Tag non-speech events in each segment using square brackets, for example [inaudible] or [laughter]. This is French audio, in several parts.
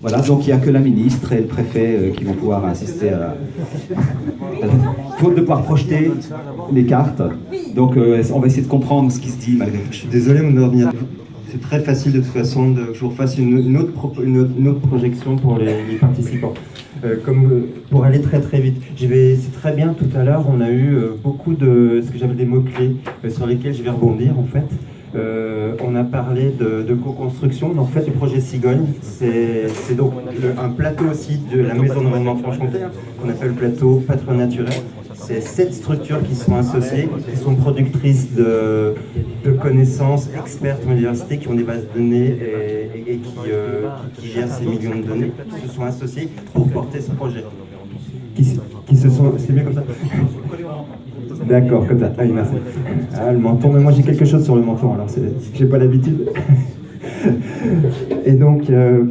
Voilà, donc il n'y a que la ministre et le préfet euh, qui vont pouvoir assister à... Faute de pouvoir projeter les cartes, donc euh, on va essayer de comprendre ce qui se dit malgré tout. Je suis désolé de revenir. C'est très facile de toute façon de, que je vous refasse une, autre, une, autre, projection pour les, participants. Euh, comme pour aller très très vite. C'est très bien, tout à l'heure on a eu beaucoup de ce que j'appelle des mots-clés sur lesquels je vais rebondir en fait. Euh, on a parlé de, co-construction. En fait, le projet Cigogne, c'est donc un plateau aussi de la Maison de Franche-Comté, hein, qu'on appelle le plateau patron naturel. C'est sept structures qui sont associées, qui sont productrices de, connaissances, expertes en université, qui ont des bases de données et, euh, qui, gèrent ces millions de données, qui se sont associées pour porter ce projet. Qui, se sont... C'est bien comme ça D'accord, comme ça. Ah, merci. Ah, le menton, mais moi j'ai quelque chose sur le menton, alors j'ai pas l'habitude. Et donc, euh,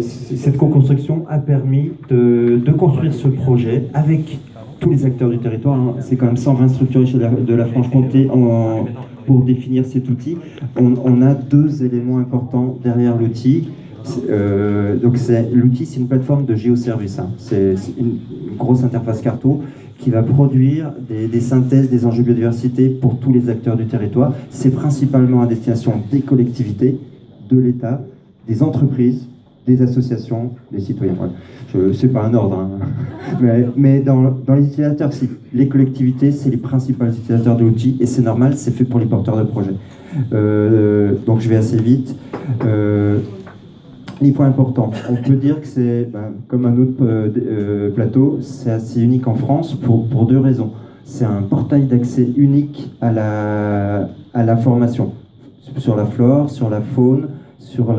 cette co-construction a permis de, construire ce projet avec tous les acteurs du territoire. Hein. C'est quand même 120 structures de la Franche-Comté pour définir cet outil. On, a deux éléments importants derrière l'outil. Euh, l'outil, c'est une plateforme de géoservice. Hein. C'est une grosse interface carto qui va produire des, synthèses des enjeux biodiversité pour tous les acteurs du territoire. C'est principalement à destination des collectivités, de l'État, des entreprises, des associations, des citoyens. Ce n'est pas un ordre, hein. [laughs] mais, dans, les utilisateurs, si. Les collectivités, c'est les principaux utilisateurs de l'outil, et c'est normal, c'est fait pour les porteurs de projets. Euh, donc je vais assez vite. Euh, les points importants. On peut dire que c'est, ben, comme un autre euh, euh, plateau, c'est assez unique en France pour, deux raisons. C'est un portail d'accès unique à la, formation, sur la flore, sur la faune, sur,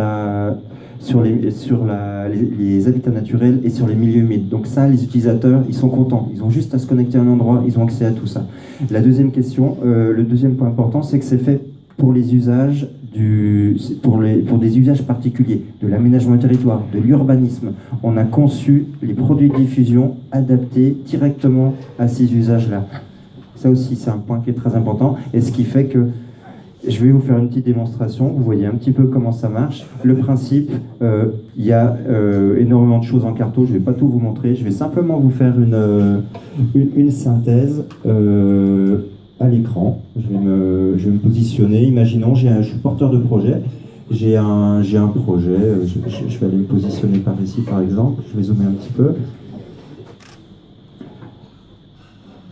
les, habitats naturels et sur les milieux humides. Donc ça, les utilisateurs, ils sont contents. Ils ont juste à se connecter à un endroit, ils ont accès à tout ça. La deuxième question, euh, le deuxième point important, c'est que c'est fait pour les usages du, pour, les, pour des usages particuliers, de l'aménagement du territoire, de l'urbanisme. On a conçu les produits de diffusion adaptés directement à ces usages-là. Ça aussi, c'est un point qui est très important, et ce qui fait que je vais vous faire une petite démonstration, vous voyez un petit peu comment ça marche. Le principe, euh, il y a euh, énormément de choses en carto, je ne vais pas tout vous montrer, je vais simplement vous faire une, euh, une, synthèse à l'écran. Je, vais me, positionner. Imaginons, un, je suis porteur de projet. J'ai un, un projet. Je, vais aller me positionner par ici, par exemple. Je vais zoomer un petit peu.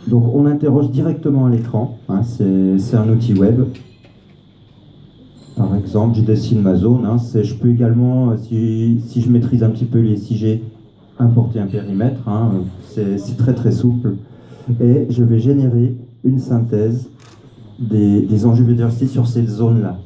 Donc, on interroge directement à l'écran. Hein, C'est un outil web. Par exemple, je dessine ma zone. Hein, je peux également, si, si, je maîtrise un petit peu les SIG, importer un périmètre. Hein, C'est très très souple. Et je vais générer une synthèse des, enjeux biodiversité sur cette zone-là.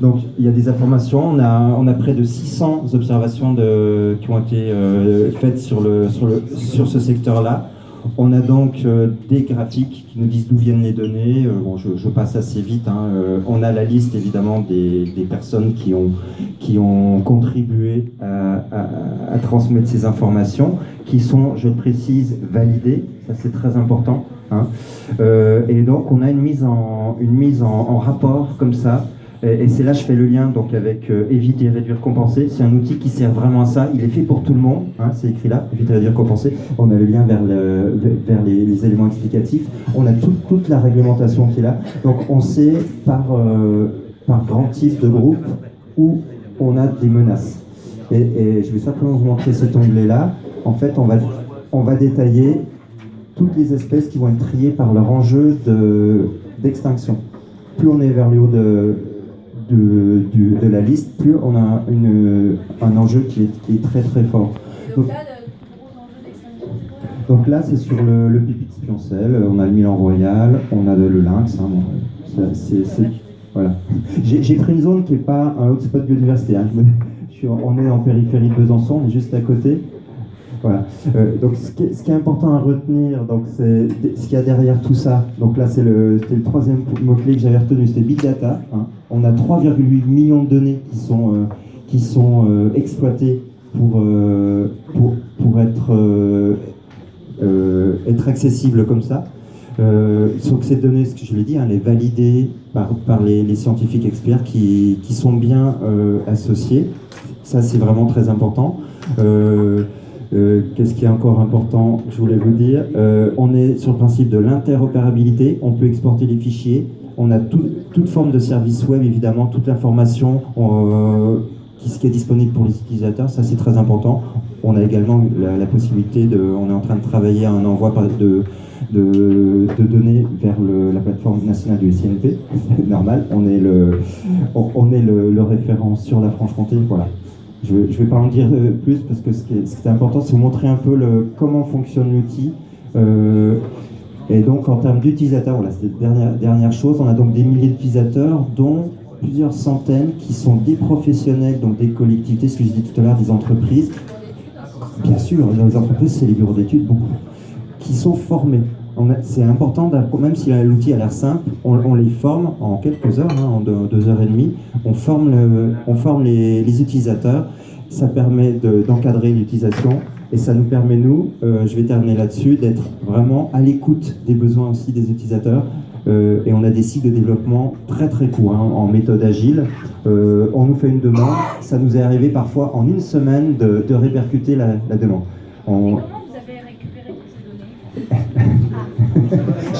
Donc il y a des informations, on a, près de 600 observations qui ont été euh, faites sur, le, sur, le, sur ce secteur-là. On a donc euh, des graphiques qui nous disent d'où viennent les données. Euh, bon, je, passe assez vite. Hein. on a la liste évidemment des, personnes qui ont, qui ont contribué à, transmettre ces informations, qui sont, je précise, validées ça c'est très important. Hein. Euh, et donc on a une mise en, une mise en, rapport comme ça, et, c'est là je fais le lien donc avec euh, éviter, réduire, compenser. C'est un outil qui sert vraiment à ça. Il est fait pour tout le monde. Hein, c'est écrit là, éviter, réduire, compenser. On a le lien vers, le, vers les, éléments explicatifs. On a toute la réglementation qui est là. Donc on sait par, euh, grand type de groupe où on a des menaces. Et, je vais simplement vous montrer cet onglet là. En fait, on va détailler toutes les espèces qui vont être triées par leur enjeu d'extinction. plus on est vers le haut de, de, la liste, plus on a une, un enjeu qui est, très très fort. Donc, là, c'est sur le, le pipi de Spioncel, on a le Milan Royal, on a le lynx. Hein, voilà. J'ai pris une zone qui n'est pas un hotspot biodiversité. Hein. on est en périphérie de Besançon, on est juste à côté. Voilà. Euh, donc ce qui, est, important à retenir, donc c'est ce qu'il y a derrière tout ça. Donc là, c'est le, le troisième mot-clé que j'avais retenu, c'était Big Data. Hein. On a 3,8 millions de données qui sont, euh, euh, exploitées pour, pour être, accessibles comme ça. Euh, sauf que ces données, ce que je l'ai dit, hein, les valider par, les, scientifiques experts qui, sont bien euh, associés. Ça, c'est vraiment très important. Euh, euh, Qu'est-ce qui est encore important Je voulais vous dire. Euh, on est sur le principe de l'interopérabilité. On peut exporter les fichiers. On a tout- toute forme de service web, évidemment, toute l'information euh, qui, est disponible pour les utilisateurs. Ça, c'est très important. On a également la, possibilité de. On est en train de travailler à un envoi de, données vers la plateforme nationale du SINP. [laughs] Normal. On est le, on, est le référent sur la Franche-Comté. Voilà. Je ne vais pas en dire euh, plus parce que ce qui est, important, c'est vous montrer un peu comment fonctionne l'outil. Euh, et donc, en termes d'utilisateurs, voilà, c'est la dernière, dernière chose. On a donc des milliers d'utilisateurs, dont plusieurs centaines qui sont des professionnels, donc des collectivités, ce que je disais tout à l'heure, des entreprises. Bien sûr, dans les entreprises, c'est les bureaux d'études, beaucoup, qui sont formés. C'est important, même si l'outil a l'air simple, on, on les forme en quelques heures, hein, en deux, heures et demie. On forme, le- on forme les, les utilisateurs. Ça permet de- d'encadrer l'utilisation et ça nous permet, nous, euh, je vais terminer là-dessus, d'être vraiment à l'écoute des besoins aussi des utilisateurs. Euh, et on a des cycles de développement très très courts hein, en méthode agile. Euh, on nous fait une demande, ça nous est arrivé parfois en une semaine de, de répercuter la, la demande. On-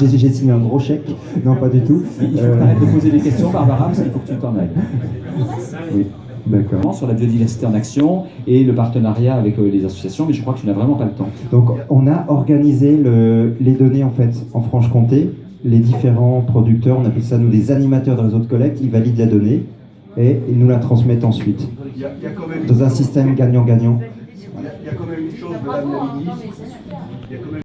J'ai signé un gros chèque, non pas du tout. Il faut Euh, de poser des questions, Barbara, parce qu'il faut que tu t'en ailles. oui, d'accord. Sur la biodiversité en action et le partenariat avec euh, les associations, mais je crois que tu n'as vraiment pas le temps. Donc on a organisé le- les données en fait en Franche-Comté. Les différents producteurs, on appelle ça nous des animateurs de réseau de collecte, ils valident la donnée et ils nous la transmettent ensuite Il y a, il y a quand même, dans un système gagnant-gagnant. il y a- il y a quand même une chose, Madame la ministre,